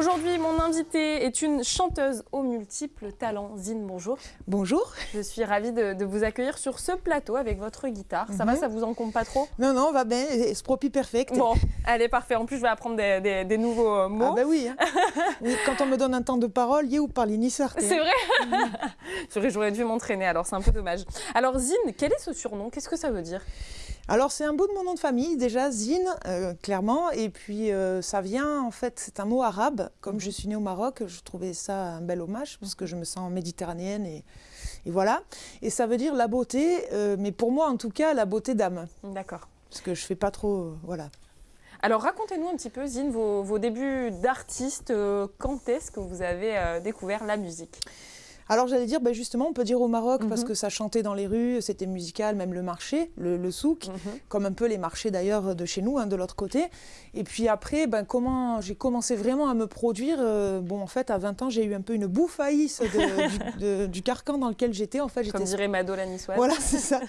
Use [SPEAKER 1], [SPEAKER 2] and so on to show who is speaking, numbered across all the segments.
[SPEAKER 1] Aujourd'hui, mon invitée est une chanteuse aux multiples talents. Zine, bonjour.
[SPEAKER 2] Bonjour.
[SPEAKER 1] Je suis ravie de, vous accueillir sur ce plateau avec votre guitare. Ça va, mhm. ça vous encombre pas trop?
[SPEAKER 2] Non, non, va bien, propie perfect.
[SPEAKER 1] Bon, allez, parfait. En plus, je vais apprendre des, nouveaux euh, mots.
[SPEAKER 2] Ah ben oui, Quand on me donne un temps de parole, y ou parler ni
[SPEAKER 1] C'est vrai J'aurais dû m'entraîner, alors c'est un peu dommage. Alors Zine, quel est ce surnom? Qu'est-ce que ça veut dire?
[SPEAKER 2] Alors c'est un bout de mon nom de famille, déjà Zine, euh, clairement, et puis euh, ça vient, en fait, c'est un mot arabe. Comme je suis née au Maroc, je trouvais ça un bel hommage, parce que je me sens méditerranéenne, et, voilà. Et ça veut dire la beauté, euh, mais pour moi en tout cas, la beauté d'âme.
[SPEAKER 1] D'accord.
[SPEAKER 2] Parce que je fais pas trop, voilà.
[SPEAKER 1] Alors racontez-nous un petit peu, Zine, vos, vos débuts d'artiste. quand est-ce que vous avez découvert la musique?
[SPEAKER 2] Alors j'allais dire, ben justement, on peut dire au Maroc, parce mhm. que ça chantait dans les rues, c'était musical, même le marché, le, souk, mhm. comme un peu les marchés d'ailleurs de chez nous, hein, de l'autre côté. Et puis après, ben, comment j'ai commencé vraiment à me produire euh, Bon, en fait, à 20 ans, j'ai eu un peu une bouffaïsse du, carcan dans lequel j'étais. En fait,
[SPEAKER 1] comme dirait Mado la
[SPEAKER 2] Voilà, c'est ça.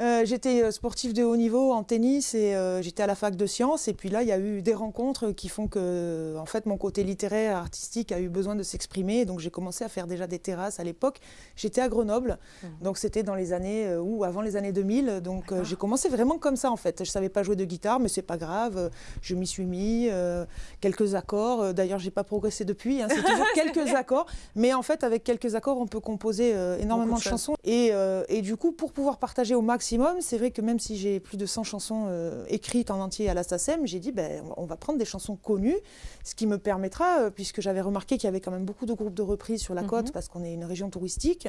[SPEAKER 2] Euh, j'étais euh, sportif de haut niveau en tennis et j'étais à la fac de sciences. Et puis là, il y a eu des rencontres qui font que, en fait, mon côté littéraire, artistique a eu besoin de s'exprimer. Donc j'ai commencé à faire déjà des terrasses à l'époque. J'étais à Grenoble, mhm. donc c'était dans les années euh, ou avant les années 2000. Donc euh, j'ai commencé vraiment comme ça en fait. Je savais pas jouer de guitare, mais c'est pas grave. Je m'y suis mis euh, quelques accords. D'ailleurs, j'ai pas progressé depuis. Hein. c'est toujours quelques accords, mais en fait, avec quelques accords, on peut composer énormément de, chansons. Et, et, du coup, pour pouvoir partager au maximum, c'est vrai que même si j'ai plus de 100 chansons écrites en entier à la SACEM, j'ai dit ben, on va prendre des chansons connues, ce qui me permettra, puisque j'avais remarqué qu'il y avait quand même beaucoup de groupes de reprises sur la mhm. côte, parce qu'on est une région touristique,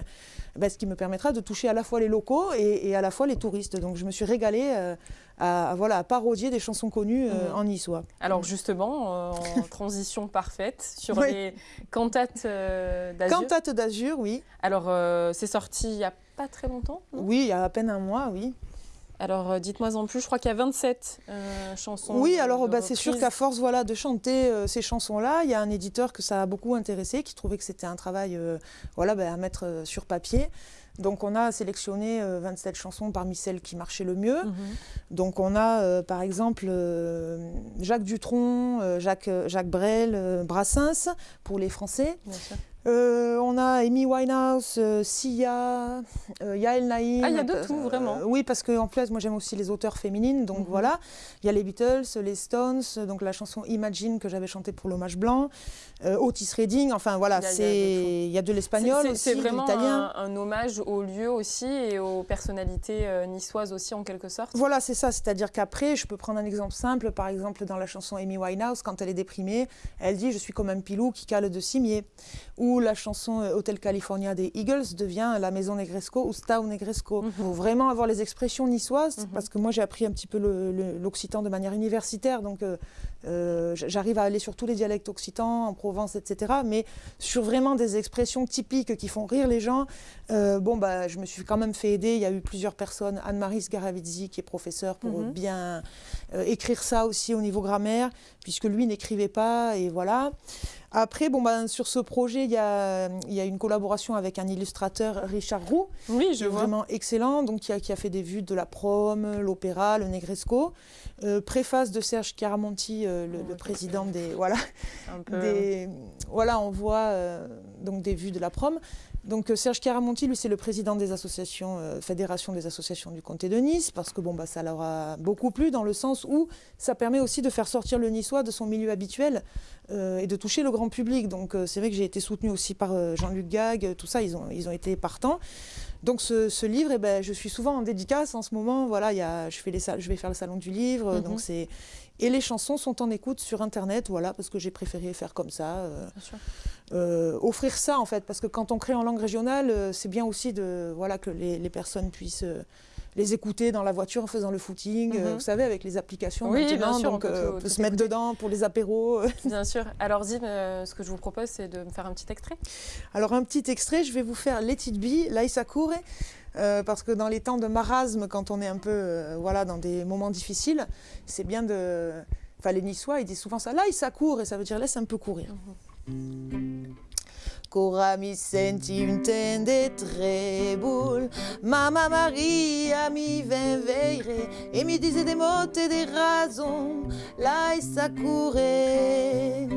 [SPEAKER 2] bah, ce qui me permettra de toucher à la fois les locaux et, à la fois les touristes. Donc je me suis régalée euh, à, voilà, à parodier des chansons connues euh, mmh. en niçois.
[SPEAKER 1] Alors justement, euh, en transition parfaite sur les cantates d'Azur.
[SPEAKER 2] Cantates d'Azur, oui.
[SPEAKER 1] Alors c'est sorti il n'y a pas très longtemps
[SPEAKER 2] Oui, il y a à peine un mois, oui.
[SPEAKER 1] Alors, euh, dites-moi en plus, je crois qu'il y a 27 euh, chansons.
[SPEAKER 2] Oui, alors bah, c'est sûr qu'à force voilà, de chanter euh, ces chansons-là, il y a un éditeur que ça a beaucoup intéressé, qui trouvait que c'était un travail voilà, bah, à mettre sur papier. Donc on a sélectionné 27 chansons parmi celles qui marchaient le mieux. Mhm. Donc on a par exemple Jacques Dutronc, Jacques, Jacques Brel, Brassens pour les Français. Bien sûr. Euh, on a Amy Winehouse, euh, Sia, euh, Yael Naïm.
[SPEAKER 1] Ah, il y a de tout, vraiment.
[SPEAKER 2] oui, parce qu'en plus, moi j'aime aussi les auteurs féminines, donc mhm. voilà. Il y a les Beatles, les Stones, donc la chanson Imagine que j'avais chantée pour l'hommage blanc, Otis Redding, enfin voilà, il y, a de l'espagnol aussi,
[SPEAKER 1] C'est vraiment un, un, hommage au lieu aussi et aux personnalités niçoises aussi en quelque sorte.
[SPEAKER 2] Voilà, c'est ça, c'est-à-dire qu'après, je peux prendre un exemple simple, par exemple dans la chanson Amy Winehouse, quand elle est déprimée, elle dit « Je suis comme un pilou qui cale de cimier » ou la chanson euh, Hotel California des Eagles devient la maison Negresco ou Stau Negresco. Il mhm. faut vraiment avoir les expressions niçoises, mhm. parce que moi j'ai appris un petit peu l'occitan de manière universitaire, donc euh, euh, j'arrive à aller sur tous les dialectes occitans, en Provence, etc. Mais sur vraiment des expressions typiques qui font rire les gens, bon, bah, je me suis quand même fait aider. Il y a eu plusieurs personnes, Anne-Marie Sgaravizzi qui est professeur pour mhm. bien écrire ça aussi au niveau grammaire, puisque lui n'écrivait pas, et voilà. Après, bon, ben, sur ce projet, il y a, y a, une collaboration avec un illustrateur, Richard Roux.
[SPEAKER 1] Oui, je vois.
[SPEAKER 2] Vraiment excellent, donc qui a, qui a, fait des vues de la prom, l'opéra, le Negresco. Euh, préface de Serge Chiaramonti, euh, le, président des... Voilà, des, voilà on voit euh, donc des vues de la prom. Donc Serge Chiaramonti, lui, c'est le président des associations, Fédération des associations du comté de Nice, parce que bon, bah, ça leur a beaucoup plu dans le sens où ça permet aussi de faire sortir le niçois de son milieu habituel et de toucher le grand public. Donc c'est vrai que j'ai été soutenue aussi par Jean-Luc Gag, tout ça, ils ont, ils ont été partants. Donc ce, livre, eh ben, je suis souvent en dédicace en ce moment. Voilà, y a, je, fais les, je vais faire le salon du livre. Mhm. donc c'est et les chansons sont en écoute sur Internet, voilà, parce que j'ai préféré faire comme ça. Euh, euh, offrir ça, en fait, parce que quand on crée en langue régionale, euh, c'est bien aussi de, voilà, que les, les personnes puissent les écouter dans la voiture en faisant le footing, euh, mhm. vous savez, avec les applications
[SPEAKER 1] oui, bien sûr,
[SPEAKER 2] donc euh, on peut, se mettre dedans pour les apéros.
[SPEAKER 1] bien sûr. Alors Zine, euh, ce que je vous propose, c'est de me faire un petit extrait.
[SPEAKER 2] Alors un petit extrait, je vais vous faire Let It Be, Laïsa euh, parce que dans les temps de marasme, quand on est un peu voilà, dans des moments difficiles, c'est bien de... Enfin, les Niçois, ils disent souvent ça, là, il et ça veut dire laisse un peu courir. Mhm. Cora mi senti un tende treboul Mama Maria mi veillerait Et mi disait des mots et des raisons. Là et ça courait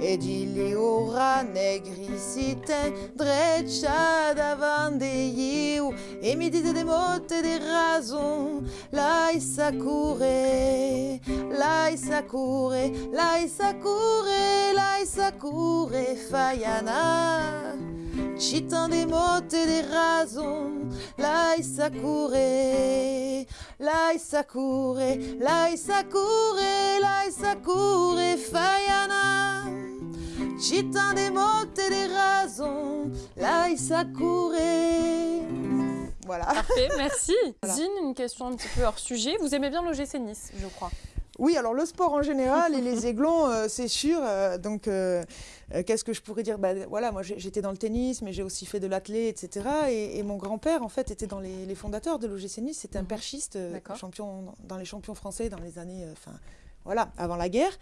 [SPEAKER 2] ed ili ora negricite dreccia davanti io e mi dite de motte de rason lai sakure lai sakure lai sakure lai sakure fayana. Citan de motte de rason lai sakure lai sakure lai sakure lai sakure fayana Citan de motte de rason lai sakure voilà.
[SPEAKER 1] Parfait, merci. Zine, une question un petit peu hors sujet. Vous aimez bien l'OGC Nice, je crois.
[SPEAKER 2] Oui, alors le sport en général et les aiglons, euh, c'est sûr. euh, donc, euh, qu'est-ce que je pourrais dire? Bah, Voilà, moi j'étais dans le tennis, mais j'ai aussi fait de l'athlé, etc. Et, et mon grand-père, en fait, était dans les, les fondateurs de l'OGC Nice. C'était un
[SPEAKER 1] Mhm.
[SPEAKER 2] perchiste, champion dans les champions français dans les années, enfin, voilà, avant la guerre.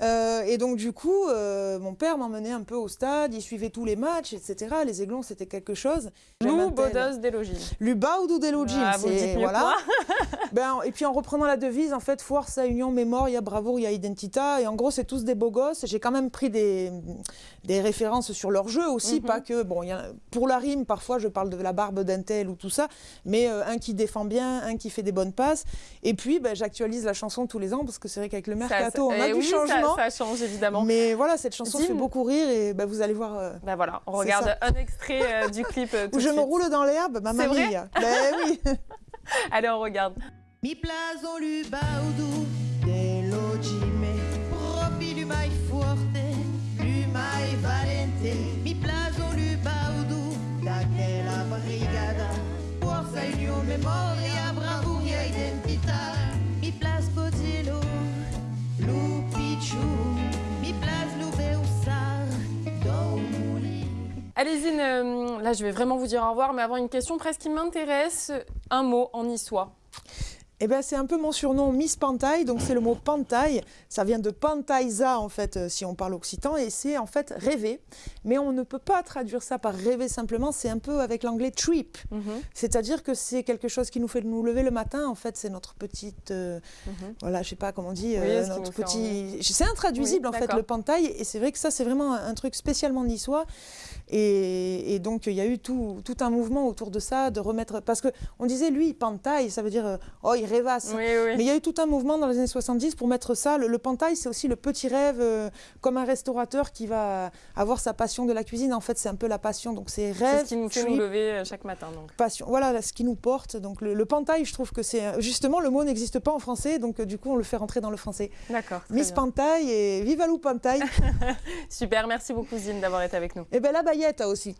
[SPEAKER 2] Euh, et donc du coup, euh, mon père m'emmenait un peu au stade, il suivait tous les matchs, etc. Les aiglons, c'était quelque chose.
[SPEAKER 1] Lou Bodos Delogine.
[SPEAKER 2] Lubaudu delogim,
[SPEAKER 1] Ah,
[SPEAKER 2] c'est voilà. Ben, et puis en reprenant la devise, en fait, forza, union, memoria, bravoure, identità. Et en gros, c'est tous des beaux gosses. J'ai quand même pris des, des références sur leur jeu aussi,
[SPEAKER 1] Mhm.
[SPEAKER 2] pas que. Bon, y a- pour la rime, parfois, je parle de la barbe d'un tel ou tout ça, mais euh, un qui défend bien, un qui fait des bonnes passes. Et puis, ben, j'actualise la chanson tous les ans parce que c'est vrai qu'avec le mercato,
[SPEAKER 1] Ça-
[SPEAKER 2] on a
[SPEAKER 1] eh
[SPEAKER 2] du
[SPEAKER 1] oui,
[SPEAKER 2] changement.
[SPEAKER 1] Ça, change évidemment.
[SPEAKER 2] Mais voilà, cette chanson fait beaucoup rire et ben, vous allez voir. euh,
[SPEAKER 1] Ben voilà, on regarde un extrait euh, du clip euh, tout
[SPEAKER 2] où je me roule dans l'herbe, ma
[SPEAKER 1] C'est vrai
[SPEAKER 2] mamie. Ben oui.
[SPEAKER 1] Allez, on regarde.
[SPEAKER 2] Mi plason l'ubaudu dell'ogime, proprio l'umai forte, l'umai valente. Mi plason l'ubaudu daquela brigada, forza union memoria, bravura identità. Mi place Codillo, Lupichu, mi place Loubeussar, Domouli.
[SPEAKER 1] Allez Zine, euh, là je vais vraiment vous dire au revoir, mais avant une question presque qui m'intéresse, un mot en niçois.
[SPEAKER 2] Eh ben, c'est un peu mon surnom Miss Pantaille, donc c'est le mot pantaille. Ça vient de pantaisa en fait, euh, si on parle occitan, et c'est en fait rêver. Mais on ne peut pas traduire ça par rêver simplement, c'est un peu avec l'anglais trip.
[SPEAKER 1] Mhm,
[SPEAKER 2] C'est-à-dire que c'est quelque chose qui nous fait nous lever le matin, en fait, c'est notre petite, euh,
[SPEAKER 1] mhm.
[SPEAKER 2] voilà, je sais pas comment on dit,
[SPEAKER 1] Oui,
[SPEAKER 2] euh, notre petit... C'est intraduisible
[SPEAKER 1] Oui,
[SPEAKER 2] en fait, le pantaille, et c'est vrai que ça c'est vraiment un, truc spécialement niçois. Et, et donc il y a eu tout, tout un mouvement autour de ça, de remettre... Parce qu'on disait, lui, pantaille, ça veut dire, oh, il rêvasse.
[SPEAKER 1] Oui, oui.
[SPEAKER 2] Mais il y a eu tout un mouvement dans les années 70 pour mettre ça. Le, le pantaille, c'est aussi le petit rêve, euh, comme un restaurateur qui va avoir sa passion de la cuisine. En fait, c'est un peu la passion. Donc c'est
[SPEAKER 1] C'est
[SPEAKER 2] rêve,
[SPEAKER 1] ce qui nous fait nous lever euh, chaque matin. Donc.
[SPEAKER 2] passion. Voilà ce qui nous porte. Donc le, le pantaille, je trouve que c'est euh, justement le mot n'existe pas en français, donc du coup on le fait rentrer dans le français.
[SPEAKER 1] D'accord.
[SPEAKER 2] Miss
[SPEAKER 1] bien.
[SPEAKER 2] Pantaille et Viva Lou Pantaille.
[SPEAKER 1] Super, merci beaucoup Zine d'avoir été avec nous.
[SPEAKER 2] et ben la baillette aussi.